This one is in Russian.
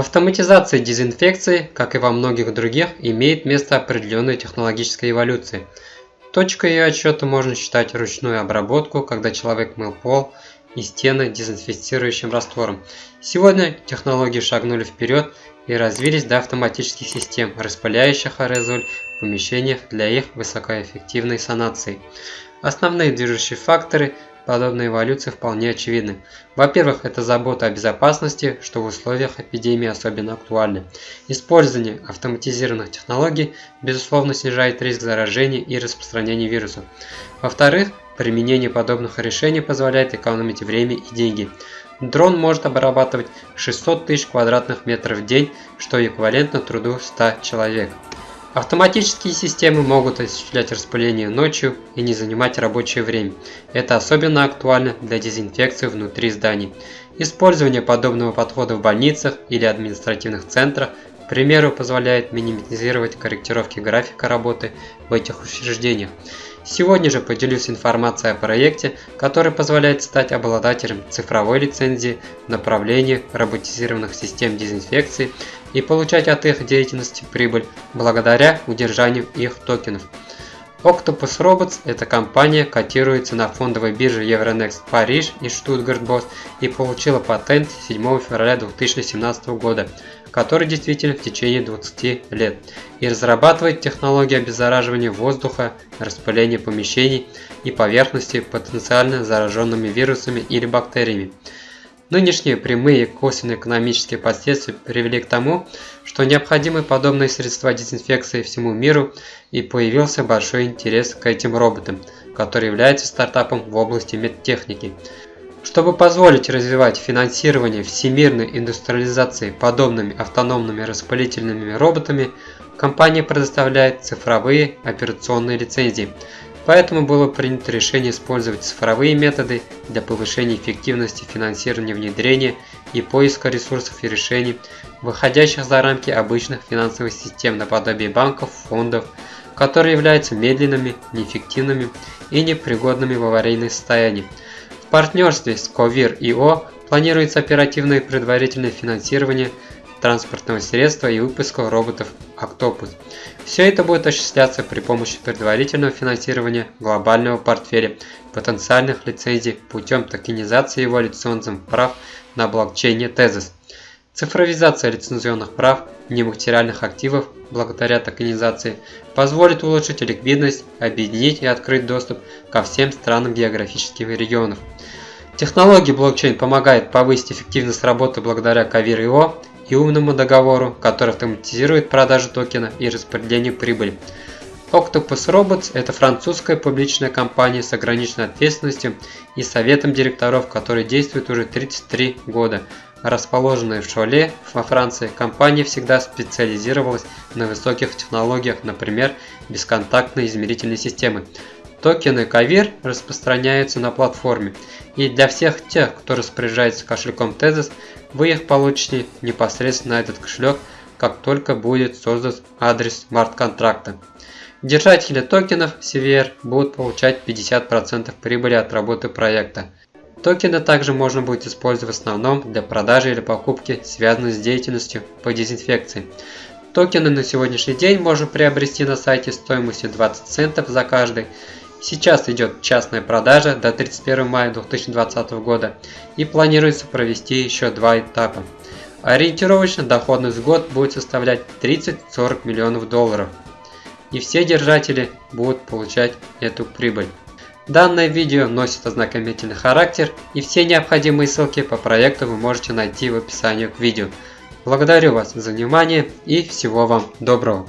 В автоматизации дезинфекции, как и во многих других, имеет место определенная технологическая эволюция. Точкой ее отсчета можно считать ручную обработку, когда человек мыл пол и стены дезинфицирующим раствором. Сегодня технологии шагнули вперед и развились до автоматических систем, распыляющих аэрозоль в помещениях для их высокоэффективной санации. Основные движущие факторы – подобной эволюции вполне очевидны. Во-первых, это забота о безопасности, что в условиях эпидемии особенно актуально. Использование автоматизированных технологий, безусловно, снижает риск заражения и распространения вируса. Во-вторых, применение подобных решений позволяет экономить время и деньги. Дрон может обрабатывать 600 тысяч квадратных метров в день, что эквивалентно труду 100 человек. Автоматические системы могут осуществлять распыление ночью и не занимать рабочее время. Это особенно актуально для дезинфекции внутри зданий. Использование подобного подхода в больницах или административных центрах, к примеру, позволяет минимизировать корректировки графика работы в этих учреждениях. Сегодня же поделюсь информацией о проекте, который позволяет стать обладателем цифровой лицензии в направлении роботизированных систем дезинфекции и получать от их деятельности прибыль благодаря удержанию их токенов. Octopus Robots – эта компания котируется на фондовой бирже Euronext Париж и Bos и получила патент 7 февраля 2017 года, который действительно в течение 20 лет, и разрабатывает технологии обеззараживания воздуха, распыления помещений и поверхности потенциально зараженными вирусами или бактериями. Нынешние прямые и косвенные экономические последствия привели к тому, что необходимы подобные средства дезинфекции всему миру и появился большой интерес к этим роботам, который является стартапом в области медтехники. Чтобы позволить развивать финансирование всемирной индустриализации подобными автономными распылительными роботами, компания предоставляет цифровые операционные лицензии – Поэтому было принято решение использовать цифровые методы для повышения эффективности финансирования внедрения и поиска ресурсов и решений, выходящих за рамки обычных финансовых систем наподобие банков, фондов, которые являются медленными, неэффективными и непригодными в аварийное состоянии. В партнерстве с Covir.io планируется оперативное предварительное финансирование – транспортного средства и выпуска роботов Octopus. Все это будет осуществляться при помощи предварительного финансирования глобального портфеля потенциальных лицензий путем токенизации его лицензионных прав на блокчейне Tezos. Цифровизация лицензионных прав нематериальных активов благодаря токенизации позволит улучшить ликвидность, объединить и открыть доступ ко всем странам географических регионов. Технология блокчейн помогает повысить эффективность работы благодаря Кавир.io и умному договору, который автоматизирует продажу токена и распределение прибыли. Octopus Robots – это французская публичная компания с ограниченной ответственностью и советом директоров, который действует уже 33 года. Расположенная в Шоле, во Франции, компания всегда специализировалась на высоких технологиях, например, бесконтактные измерительные системы. Токены Кавир распространяются на платформе, и для всех тех, кто распоряжается кошельком Tezos, вы их получите непосредственно на этот кошелек, как только будет создан адрес смарт-контракта. Держатели токенов CVR будут получать 50% прибыли от работы проекта. Токены также можно будет использовать в основном для продажи или покупки, связанной с деятельностью по дезинфекции. Токены на сегодняшний день можно приобрести на сайте стоимостью 20 центов за каждый. Сейчас идет частная продажа до 31 мая 2020 года и планируется провести еще два этапа. Ориентировочно доходность в год будет составлять 30-40 миллионов долларов. И все держатели будут получать эту прибыль. Данное видео носит ознакомительный характер и все необходимые ссылки по проекту вы можете найти в описании к видео. Благодарю вас за внимание и всего вам доброго.